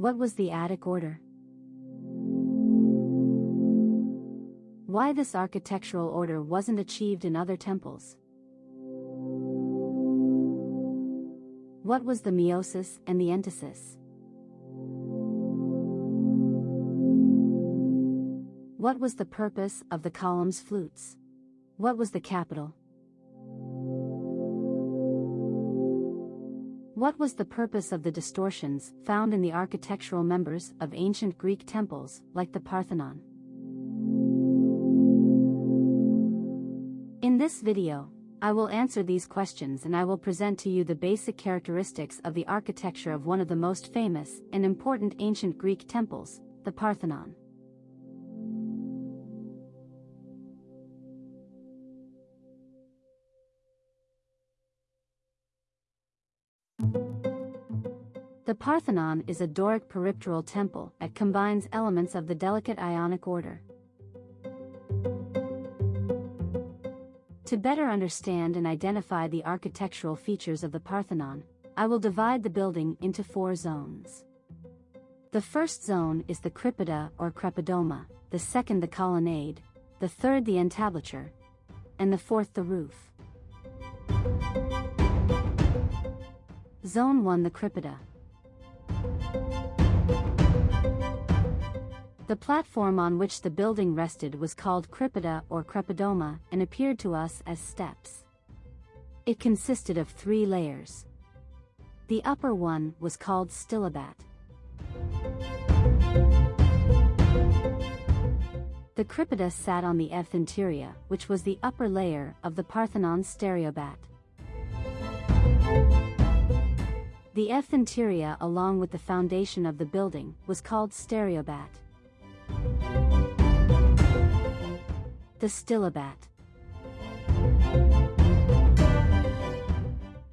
What was the Attic order? Why this architectural order wasn't achieved in other temples? What was the meiosis and the entasis? What was the purpose of the column's flutes? What was the capital? What was the purpose of the distortions found in the architectural members of ancient Greek temples, like the Parthenon? In this video, I will answer these questions and I will present to you the basic characteristics of the architecture of one of the most famous and important ancient Greek temples, the Parthenon. Parthenon is a Doric peripteral temple that combines elements of the delicate Ionic order. To better understand and identify the architectural features of the Parthenon, I will divide the building into four zones. The first zone is the crypta or crepidoma, the second the colonnade, the third the entablature, and the fourth the roof. Zone 1 The crypta. The platform on which the building rested was called crypta or crepidoma and appeared to us as steps. It consisted of three layers. The upper one was called stylobate. The crypta sat on the euthynteria, which was the upper layer of the Parthenon stereobate. The euthynteria along with the foundation of the building was called stereobate. The stylobate.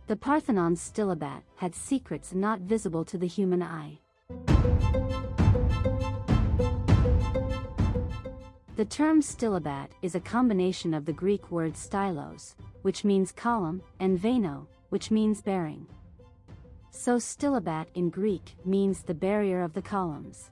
The Parthenon's stylobate had secrets not visible to the human eye. The term stylobate is a combination of the Greek word stylos, which means column, and veno, which means bearing. So stylobate in Greek means the barrier of the columns.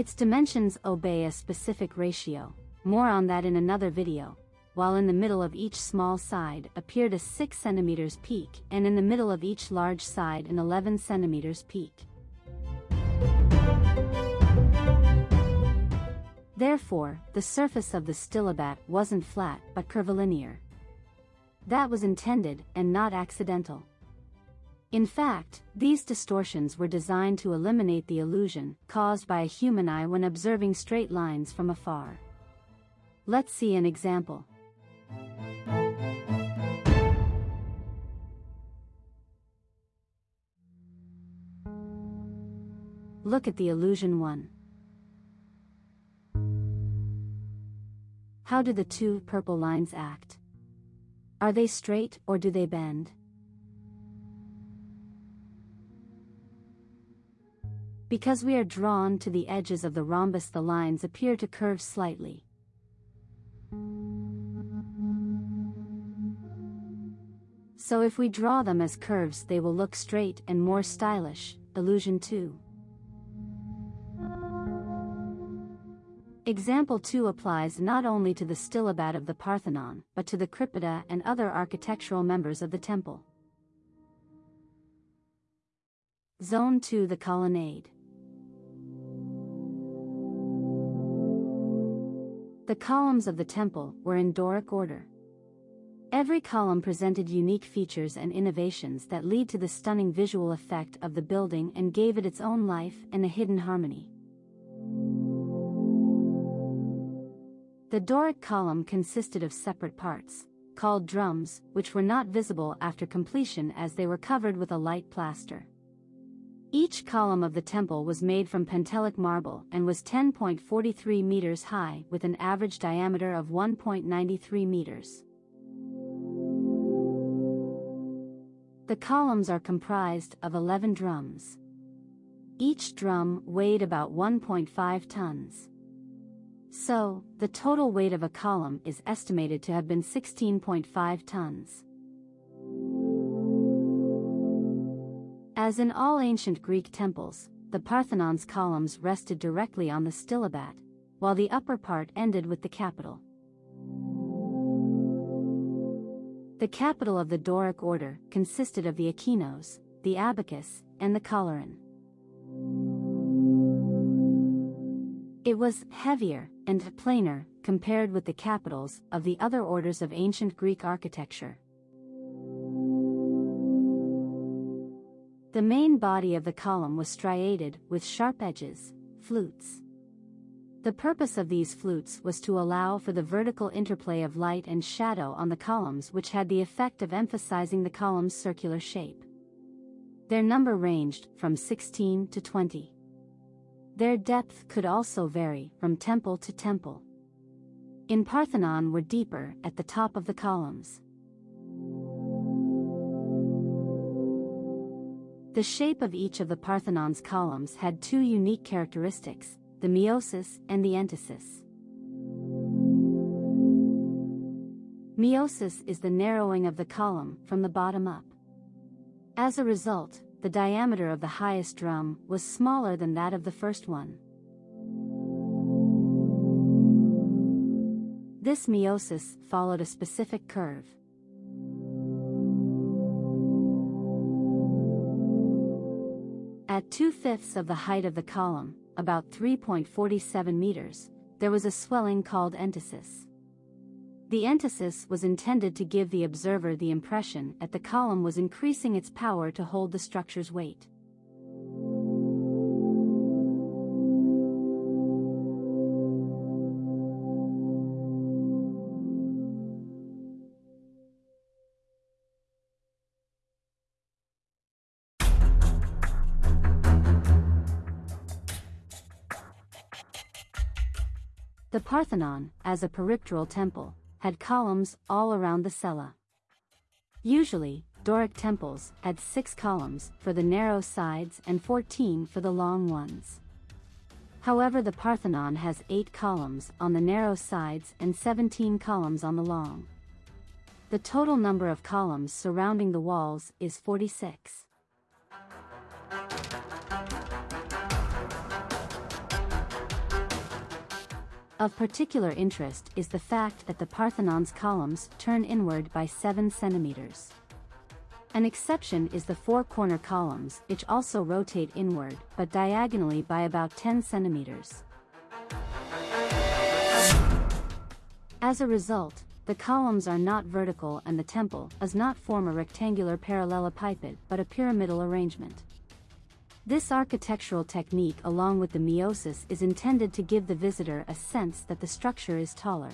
Its dimensions obey a specific ratio, more on that in another video, while in the middle of each small side appeared a 6 cm peak and in the middle of each large side an 11 cm peak. Therefore, the surface of the stylobate wasn't flat but curvilinear. That was intended and not accidental. In fact, these distortions were designed to eliminate the illusion caused by a human eye when observing straight lines from afar. Let's see an example. Look at the illusion 1. How do the two purple lines act? Are they straight or do they bend? Because we are drawn to the edges of the rhombus the lines appear to curve slightly. So if we draw them as curves they will look straight and more stylish, illusion 2. Example 2 applies not only to the stylobate of the Parthenon, but to the crypta and other architectural members of the temple. Zone 2 The colonnade. The columns of the temple were in Doric order. Every column presented unique features and innovations that lead to the stunning visual effect of the building and gave it its own life and a hidden harmony. The Doric column consisted of separate parts, called drums, which were not visible after completion as they were covered with a light plaster. Each column of the temple was made from Pentelic marble and was 10.43 meters high with an average diameter of 1.93 meters. The columns are comprised of 11 drums. Each drum weighed about 1.5 tons. So, the total weight of a column is estimated to have been 16.5 tons. As in all ancient Greek temples, the Parthenon's columns rested directly on the stylobate, while the upper part ended with the capital. The capital of the Doric order consisted of the echinos, the abacus, and the coloron. It was heavier and plainer compared with the capitals of the other orders of ancient Greek architecture. The main body of the column was striated with sharp edges, flutes. The purpose of these flutes was to allow for the vertical interplay of light and shadow on the columns which had the effect of emphasizing the column's circular shape. Their number ranged from 16 to 20. Their depth could also vary from temple to temple. In Parthenon were deeper at the top of the columns. The shape of each of the Parthenon's columns had two unique characteristics, the meiosis and the entasis. Meiosis is the narrowing of the column from the bottom up. As a result, the diameter of the highest drum was smaller than that of the first one. This meiosis followed a specific curve. At two-fifths of the height of the column, about 3.47 meters, there was a swelling called entasis. The entasis was intended to give the observer the impression that the column was increasing its power to hold the structure's weight. Parthenon, as a peripteral temple, had columns all around the cella. Usually, Doric temples had six columns for the narrow sides and 14 for the long ones. However the Parthenon has 8 columns on the narrow sides and 17 columns on the long. The total number of columns surrounding the walls is 46. Of particular interest is the fact that the Parthenon's columns turn inward by 7 centimeters. An exception is the four corner columns which also rotate inward but diagonally by about 10 centimeters. As a result, the columns are not vertical and the temple does not form a rectangular parallelepiped but a pyramidal arrangement. This architectural technique along with the meiosis is intended to give the visitor a sense that the structure is taller.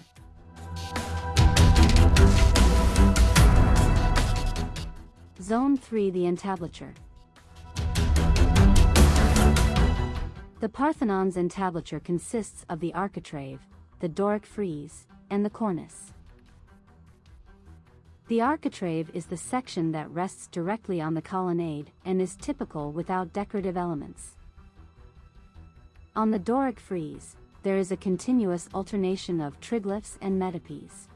Zone 3 The entablature. The Parthenon's entablature consists of the architrave, the Doric frieze, and the cornice. The architrave is the section that rests directly on the colonnade and is typical without decorative elements. On the Doric frieze, there is a continuous alternation of triglyphs and metopes.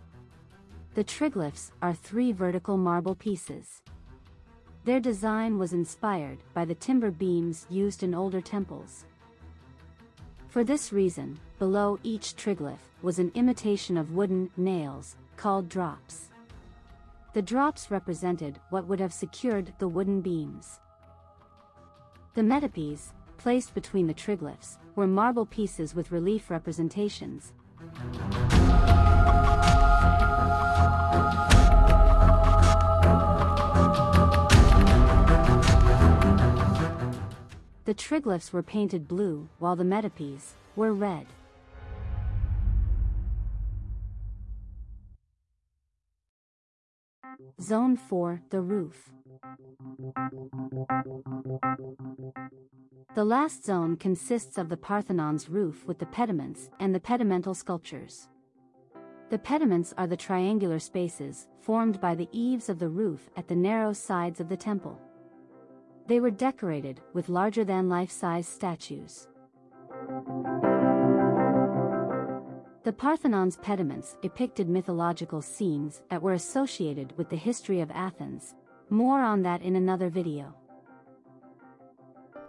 The triglyphs are three vertical marble pieces. Their design was inspired by the timber beams used in older temples. For this reason, below each triglyph was an imitation of wooden nails, called drops. The drops represented what would have secured the wooden beams. The metopes, placed between the triglyphs, were marble pieces with relief representations. The triglyphs were painted blue, while the metopes were red. Zone 4 The roof. The last zone consists of the Parthenon's roof with the pediments and the pedimental sculptures. The pediments are the triangular spaces formed by the eaves of the roof at the narrow sides of the temple. They were decorated with larger-than-life-size statues. The Parthenon's pediments depicted mythological scenes that were associated with the history of Athens. More on that in another video.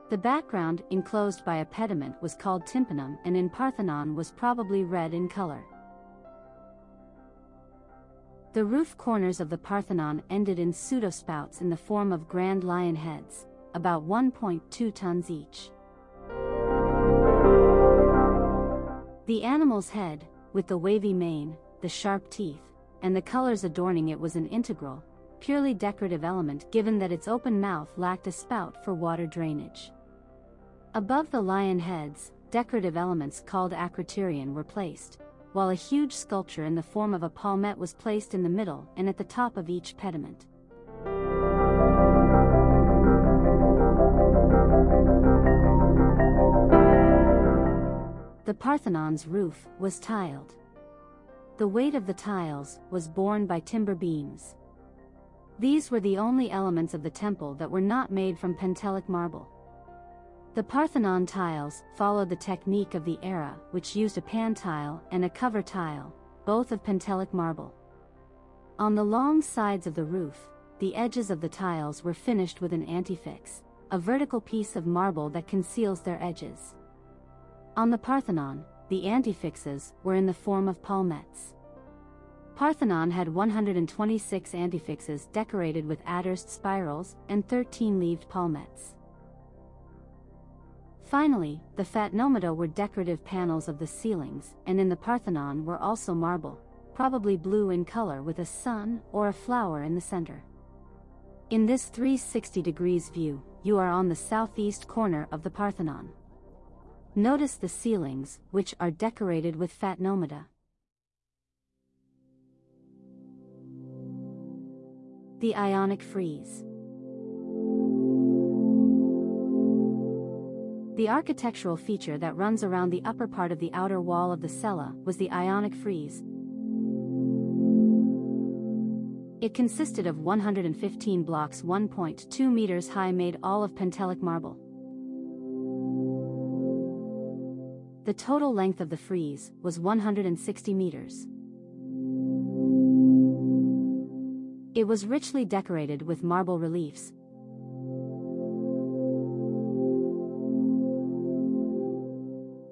The background, enclosed by a pediment, was called tympanum and in Parthenon was probably red in color. The roof corners of the Parthenon ended in pseudospouts in the form of grand lion heads, about 1.2 tons each. The animal's head, with the wavy mane, the sharp teeth, and the colors adorning it was an integral, purely decorative element given that its open mouth lacked a spout for water drainage. Above the lion heads, decorative elements called acroterion were placed, while a huge sculpture in the form of a palmette was placed in the middle and at the top of each pediment. The Parthenon's roof was tiled. The weight of the tiles was borne by timber beams. These were the only elements of the temple that were not made from Pentelic marble. The Parthenon tiles followed the technique of the era, which used a pan tile and a cover tile, both of Pentelic marble. On the long sides of the roof, the edges of the tiles were finished with an antefix, a vertical piece of marble that conceals their edges. On the Parthenon, the antefixes were in the form of palmettes. Parthenon had 126 antefixes decorated with adderst spirals and 13-leaved palmettes. Finally, the phatnomata were decorative panels of the ceilings, and in the Parthenon were also marble, probably blue in color with a sun or a flower in the center. In this 360 degrees view, you are on the southeast corner of the Parthenon. Notice the ceilings, which are decorated with phatnomata. The Ionic Frieze The architectural feature that runs around the upper part of the outer wall of the cella was the Ionic frieze. It consisted of 115 blocks 1.2 meters high made all of Pentelic marble. The total length of the frieze was 160 meters. It was richly decorated with marble reliefs.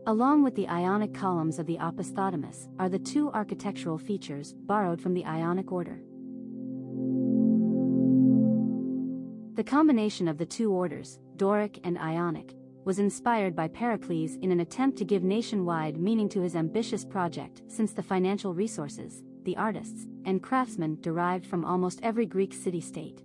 Along with the Ionic columns of the opisthodomos are the two architectural features borrowed from the Ionic order. The combination of the two orders, Doric and Ionic, was inspired by Pericles in an attempt to give nationwide meaning to his ambitious project since the financial resources, the artists, and craftsmen derived from almost every Greek city-state.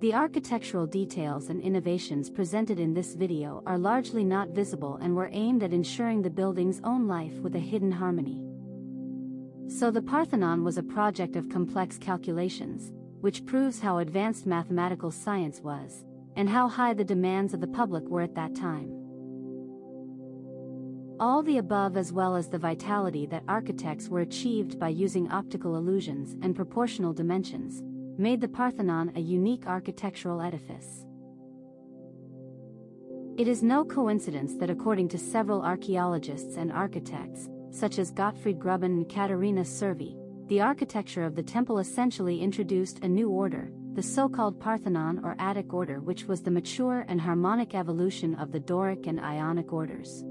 The architectural details and innovations presented in this video are largely not visible and were aimed at ensuring the building's own life with a hidden harmony. So the Parthenon was a project of complex calculations, which proves how advanced mathematical science was, and how high the demands of the public were at that time. All the above as well as the vitality that architects were achieved by using optical illusions and proportional dimensions, made the Parthenon a unique architectural edifice. It is no coincidence that according to several archaeologists and architects, such as Gottfried Gruben and Katerina Servi, the architecture of the temple essentially introduced a new order, the so-called Parthenon or Attic order which was the mature and harmonic evolution of the Doric and Ionic orders.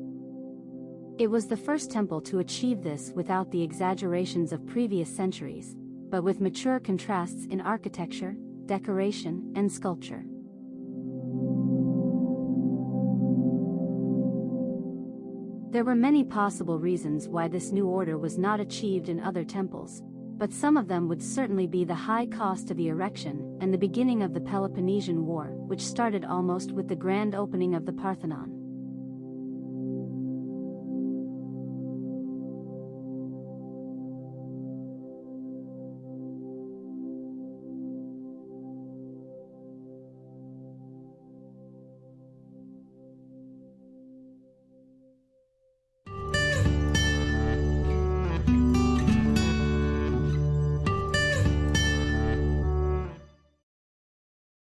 It was the first temple to achieve this without the exaggerations of previous centuries, but with mature contrasts in architecture, decoration, and sculpture. There were many possible reasons why this new order was not achieved in other temples, but some of them would certainly be the high cost of the erection and the beginning of the Peloponnesian War, which started almost with the grand opening of the Parthenon.